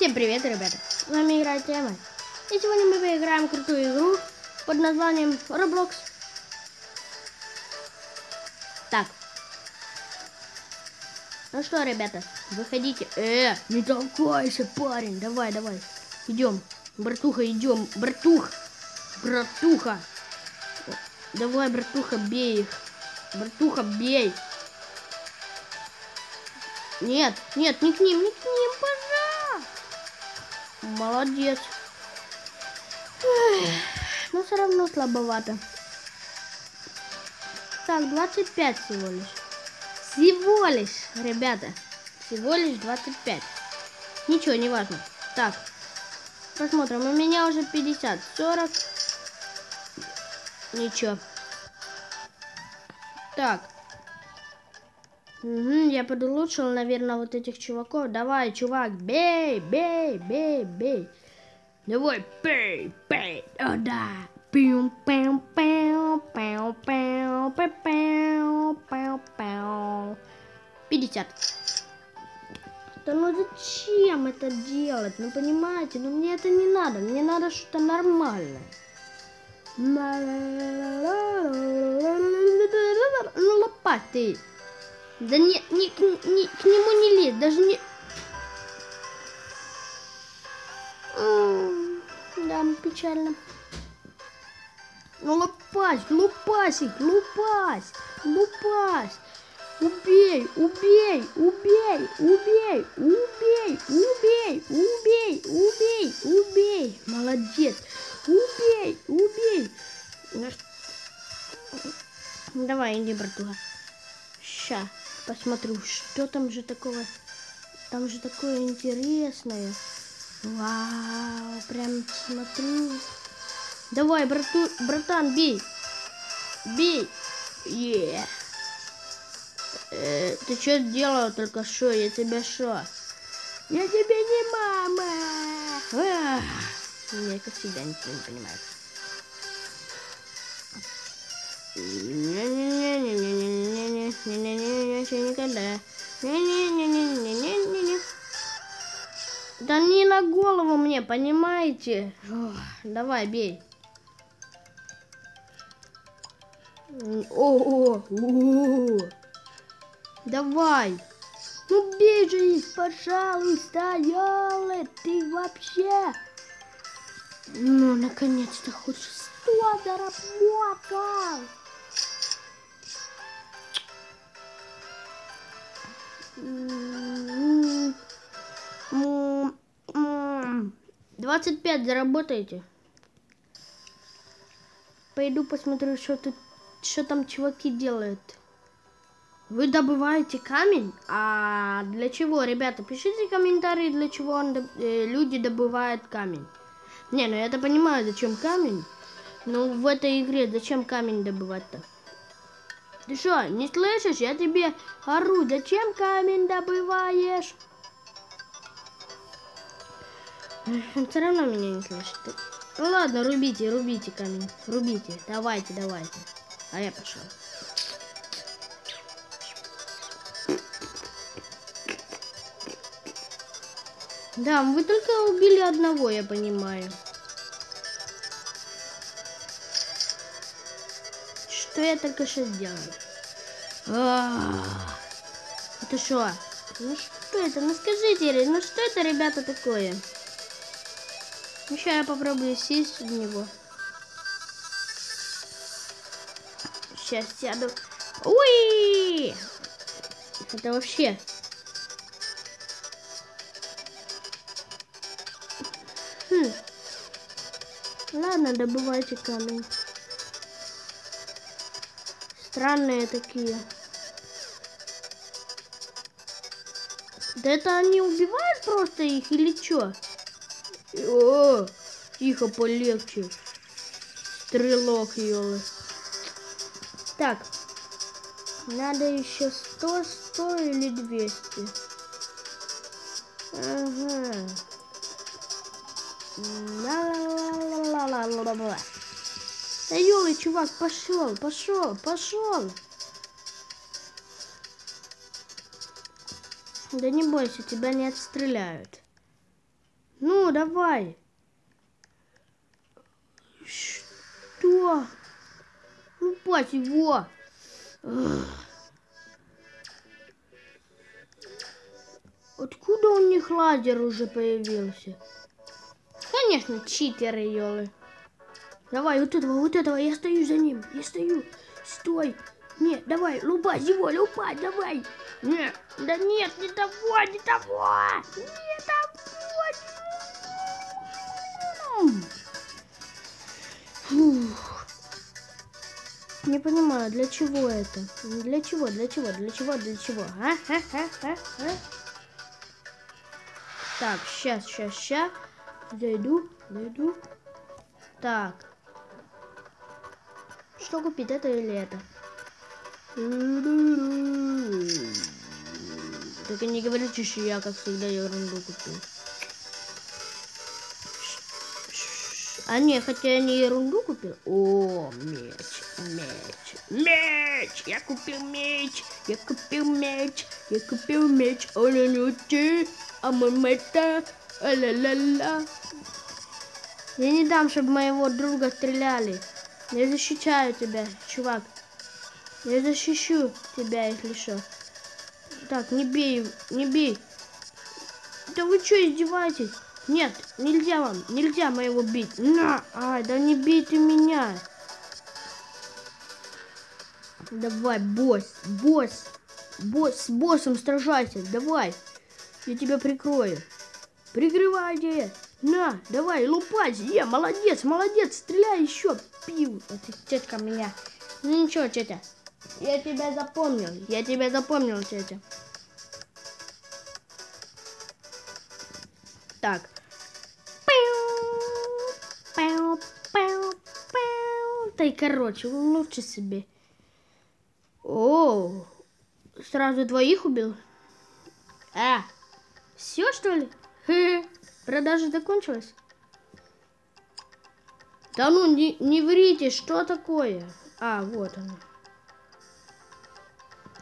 Всем привет, ребята! С вами играет Тема. И сегодня мы поиграем крутую игру под названием Roblox. Так. Ну что, ребята, выходите. Э, не толкайся, парень. Давай, давай. Идем. Братуха, идем. Братух. Братуха. Давай, братуха, бей их. Братуха, бей. Нет, нет, не к ним, не к ним. Молодец. Но все равно слабовато. Так, 25 всего лишь. Всего лишь, ребята. Всего лишь 25. Ничего, не важно. Так, посмотрим. У меня уже 50, 40. Ничего. Так. Угу, я подлучшил, наверное, вот этих чуваков. Давай, чувак, бей, бей, бей, бей. Давай, бей, бей. О, да. Пиу, пиу, пиу, пиу, пиу, пиу, пиу, пиу, пиу. 50. Да ну зачем это делать? Ну понимаете, ну мне это не надо. Мне надо что-то нормальное. Ну лопаты. Да не, не, не, к нему не лезь, даже не... Да, печально. Ну лопась, лупасик, лупась, лупась. Убей, убей, убей, убей, убей, убей, убей, убей, убей. Молодец. Убей, убей. Давай, иди, братуха. Ща посмотрю, что там же такого. Там же такое интересное. Вау, прям смотрю. Давай, брату, братан, бей. Бей. Yeah. Э, ты что сделал только что? Я тебя что? Я тебе не мама. Ах. Как всегда ничего не понимаю. Не-не-не-не, еще никогда. Не-не-не-не-не-не-не. Да не на голову мне, понимаете? Ох, давай, бей. О, -о, -о, О, давай. Ну бей же их, пожалуйста, ёлы, ты вообще. Ну, наконец-то хоть что заработал. Двадцать пять заработаете. Пойду посмотрю, что тут, что там чуваки делают. Вы добываете камень? А для чего, ребята? Пишите комментарии, для чего он, э, люди добывают камень. Не, ну я-то понимаю, зачем камень. Но в этой игре зачем камень добывать-то? Ты что, не слышишь? Я тебе ору. Зачем камень добываешь? Все равно меня не слышит. Ну ладно, рубите, рубите камень. Рубите. Давайте, давайте. А я пошел. Да, вы только убили одного, я понимаю. Что я только что сделал? Это что? Ну что это? Ну скажите, ну что это, ребята, такое? Ну сейчас я попробую сесть в него. Сейчас сяду. Уи! Это вообще Хм. Ладно, добывайте камень. Странные такие. Да это они убивают просто их или что? О, тихо, полегче. Стрелок, елы. Так. Надо еще 100, 100 или 200. Ага. Ла-ла-ла-ла-ла-ла-ла-ла. Да ёлы, чувак, пошел, пошел, пошел. Да не бойся, тебя не отстреляют. Ну, давай. Что? Лупать его. Откуда у них лазер уже появился? Конечно, читеры, елы. Давай, вот этого, вот этого, я стою за ним, я стою. Стой. Нет, давай, лупать его, лупать, давай. Нет, да нет, не того, не того. Не того. Фух. Не понимаю, для чего это? Для чего, для чего, для чего, для чего? А? А? А? А? А? Так, сейчас, сейчас, сейчас. Зайду, зайду. Так. Что купить, это или это? Только не говорите, что я, как всегда, ерунду купил. А не, хотя я не ерунду купил. О, меч, меч, меч! Я купил меч, я купил меч, я купил меч. О-ля-ля-ти, а мамета, а-ля-ля-ля. Я не дам, чтобы моего друга стреляли. Я защищаю тебя, чувак. Я защищу тебя, если что. Так, не бей, не бей. Да вы что, издеваетесь? Нет, нельзя вам, нельзя моего бить. На, ай, да не бейте меня. Давай, босс, босс, босс, с боссом сражайся, давай. Я тебя прикрою. Прикрывайте. На, давай, лупать. Я, молодец, молодец, стреляй еще. Пил. Это тетка меня. Ну ничего, тетя. Я тебя запомнил. Я тебя запомнил, тетя. Так. Да и короче, лучше себе. О, сразу двоих убил? А, все что ли? Продажа закончилась? Да ну, не, не врите, что такое? А, вот оно.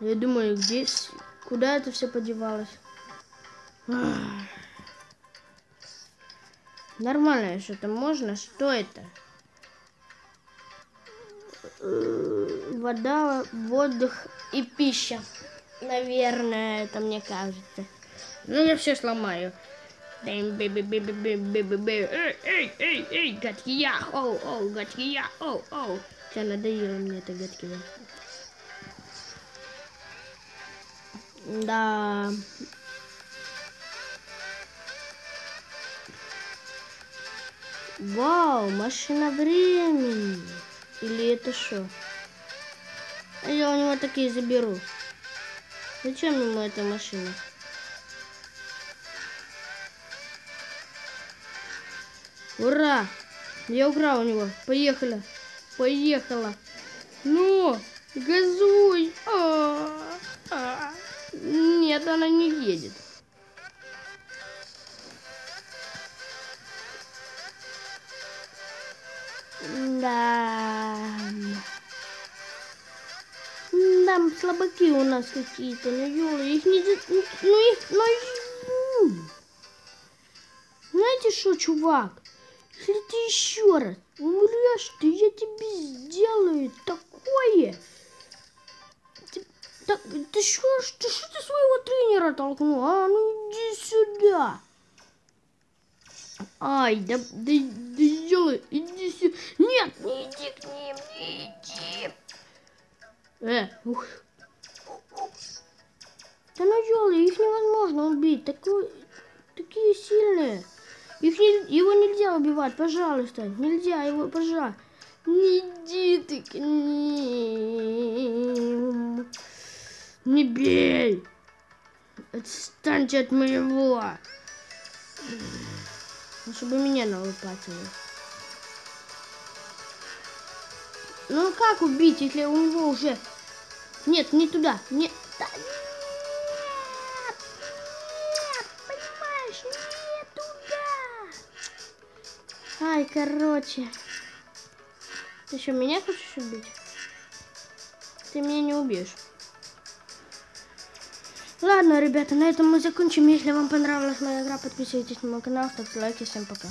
Я думаю, где... Куда это все подевалось? Ах. Нормально что-то можно. Что это? Вода, воздух и пища. Наверное, это мне кажется. Ну, я все сломаю. Эй, эй, эй, эй, гадкий я, оу, оу, гадкий я, оу, оу. Все, надоело мне это гадкий я. Да. Вау, машина времени. Или это что? Я у него такие заберу. Зачем ему эта машина? Ура! Я украл у него. Поехали. Поехала. Ну, газуй. А -а -а. Нет, она не едет. Да. Там слабаки у нас какие-то, ну ёлы, их не... Ну их... Ну, Знаете что, чувак? Если ты еще раз умрешь, то я тебе сделаю такое. Ты, так, ты что, ты что ты своего тренера толкнул? А, ну иди сюда. Ай, да, да, да сделай, иди сюда. Нет, не иди к ним, не иди. Э, ух. Да ну елы, их невозможно убить. Такой, такие сильные. Их не, его нельзя убивать, пожалуйста. Нельзя его, пожалуйста. Не иди ты к ним. Не бей. Отстаньте от моего. Ну, чтобы меня налопатили. Ну как убить, если у него уже... Нет, не туда. Нет. Да, Ай, короче. Ты что, меня хочешь убить? Ты меня не убьешь. Ладно, ребята, на этом мы закончим. Если вам понравилась моя игра, подписывайтесь на мой канал, ставьте лайки. Всем пока.